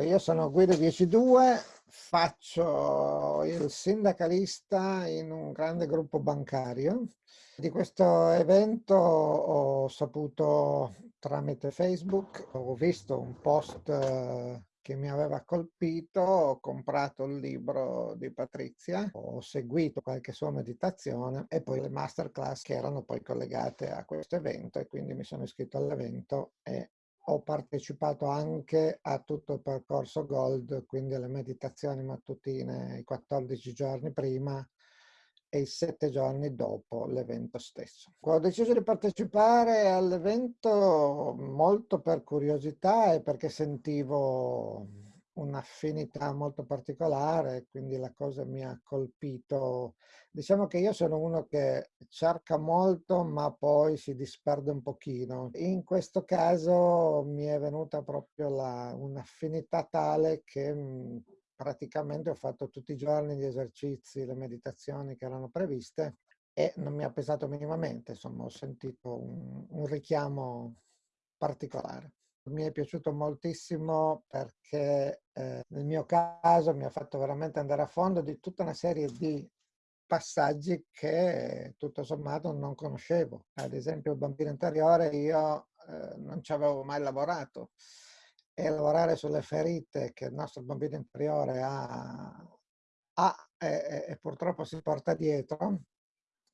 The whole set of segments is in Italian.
Io sono Guido 102, faccio il sindacalista in un grande gruppo bancario. Di questo evento ho saputo tramite Facebook, ho visto un post eh, che mi aveva colpito, ho comprato il libro di Patrizia, ho seguito qualche sua meditazione e poi le masterclass che erano poi collegate a questo evento e quindi mi sono iscritto all'evento e ho partecipato anche a tutto il percorso Gold, quindi alle meditazioni mattutine i 14 giorni prima e i 7 giorni dopo l'evento stesso. Ho deciso di partecipare all'evento molto per curiosità e perché sentivo un'affinità molto particolare, quindi la cosa mi ha colpito. Diciamo che io sono uno che cerca molto ma poi si disperde un pochino. In questo caso mi è venuta proprio un'affinità tale che mh, praticamente ho fatto tutti i giorni gli esercizi, le meditazioni che erano previste e non mi ha pesato minimamente, insomma ho sentito un, un richiamo particolare mi è piaciuto moltissimo perché eh, nel mio caso mi ha fatto veramente andare a fondo di tutta una serie di passaggi che tutto sommato non conoscevo. Ad esempio il bambino interiore io eh, non ci avevo mai lavorato e lavorare sulle ferite che il nostro bambino interiore ha, ha e, e purtroppo si porta dietro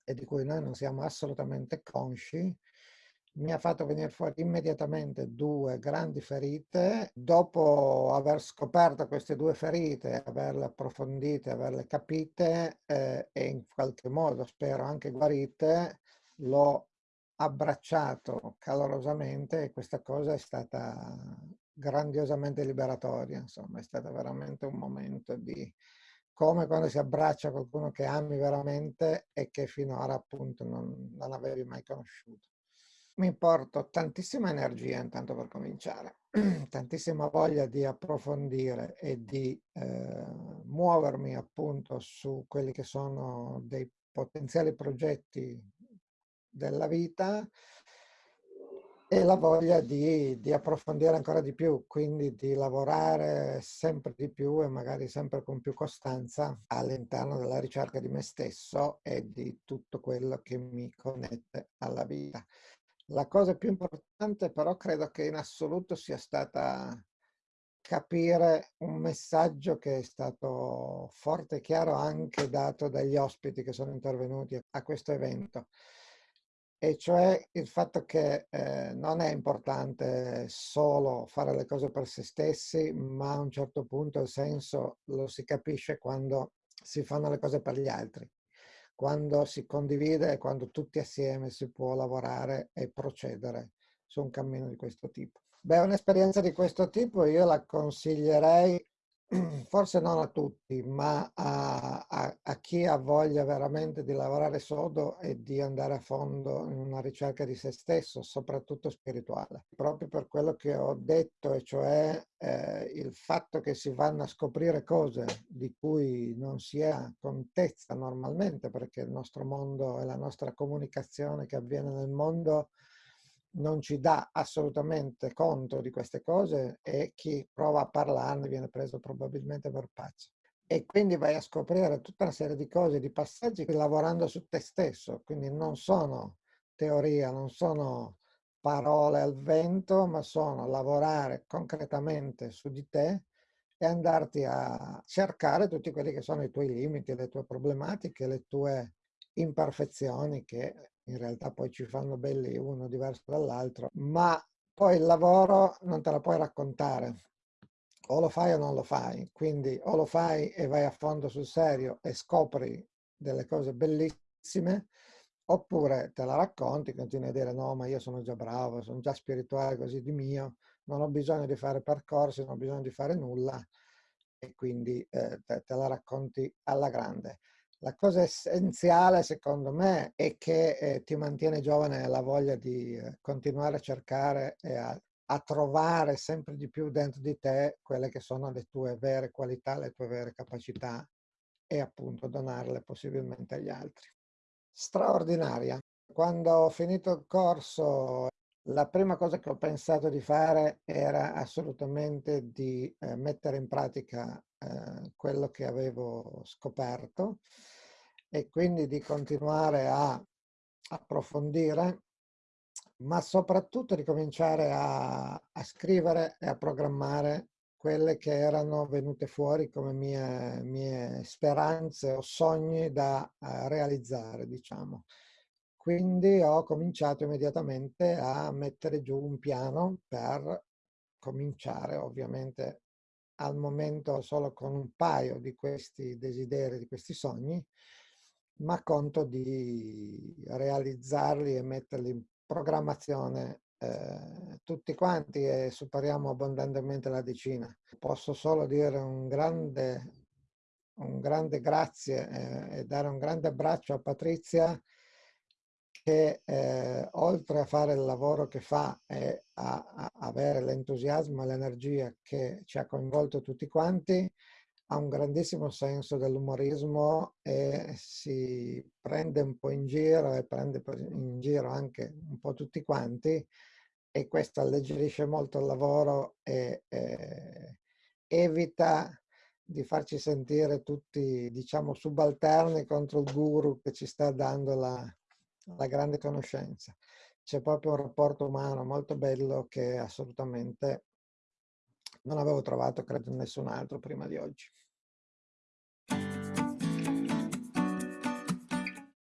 e di cui noi non siamo assolutamente consci, mi ha fatto venire fuori immediatamente due grandi ferite. Dopo aver scoperto queste due ferite, averle approfondite, averle capite eh, e in qualche modo spero anche guarite, l'ho abbracciato calorosamente e questa cosa è stata grandiosamente liberatoria. Insomma, è stato veramente un momento di come quando si abbraccia qualcuno che ami veramente e che finora appunto non, non avevi mai conosciuto mi porto tantissima energia intanto per cominciare, tantissima voglia di approfondire e di eh, muovermi appunto su quelli che sono dei potenziali progetti della vita e la voglia di, di, approfondire ancora di più, quindi di lavorare sempre di più e magari sempre con più costanza all'interno della ricerca di me stesso e di tutto quello che mi connette alla vita. La cosa più importante però credo che in assoluto sia stata capire un messaggio che è stato forte e chiaro anche dato dagli ospiti che sono intervenuti a questo evento e cioè il fatto che eh, non è importante solo fare le cose per se stessi, ma a un certo punto il senso lo si capisce quando si fanno le cose per gli altri quando si condivide e quando tutti assieme si può lavorare e procedere su un cammino di questo tipo. Beh, un'esperienza di questo tipo io la consiglierei forse non a tutti, ma a, a, a, chi ha voglia veramente di lavorare sodo e di andare a fondo in una ricerca di se stesso, soprattutto spirituale. Proprio per quello che ho detto, e cioè eh, il fatto che si vanno a scoprire cose di cui non si ha contezza normalmente, perché il nostro mondo e la nostra comunicazione che avviene nel mondo non ci dà assolutamente conto di queste cose e chi prova a parlarne viene preso probabilmente per pazzo. E quindi vai a scoprire tutta una serie di cose, di passaggi lavorando su te stesso, quindi non sono teoria, non sono parole al vento, ma sono lavorare concretamente su di te e andarti a cercare tutti quelli che sono i tuoi limiti, le tue problematiche, le tue imperfezioni che in realtà poi ci fanno belli uno diverso dall'altro, ma poi il lavoro non te lo puoi raccontare. O lo fai o non lo fai, quindi o lo fai e vai a fondo sul serio e scopri delle cose bellissime, oppure te la racconti, continui a dire no, ma io sono già bravo, sono già spirituale così di mio, non ho bisogno di fare percorsi, non ho bisogno di fare nulla e quindi eh, te, te la racconti alla grande. La cosa essenziale secondo me è che eh, ti mantiene giovane la voglia di eh, continuare a cercare e a, a, trovare sempre di più dentro di te quelle che sono le tue vere qualità, le tue vere capacità e appunto donarle possibilmente agli altri. Straordinaria. Quando ho finito il corso La prima cosa che ho pensato di fare era assolutamente di eh, mettere in pratica eh, quello che avevo scoperto e quindi di continuare a approfondire, ma soprattutto di cominciare a, a scrivere e a programmare quelle che erano venute fuori come mie, mie speranze o sogni da uh, realizzare, diciamo. Quindi ho cominciato immediatamente a mettere giù un piano per cominciare, ovviamente al momento solo con un paio di questi desideri, di questi sogni, ma conto di realizzarli e metterli in programmazione eh, tutti quanti e superiamo abbondantemente la decina. Posso solo dire un grande, un grande grazie eh, e dare un grande abbraccio a Patrizia che eh, oltre a fare il lavoro che fa e a, a avere l'entusiasmo e l'energia che ci ha coinvolto tutti quanti, ha un grandissimo senso dell'umorismo e si prende un po' in giro e prende in giro anche un po' tutti quanti e questo alleggerisce molto il lavoro e eh, evita di farci sentire tutti, diciamo, subalterni contro il guru che ci sta dando la, la grande conoscenza. C'è proprio un rapporto umano molto bello che assolutamente non avevo trovato, credo, in nessun altro prima di oggi.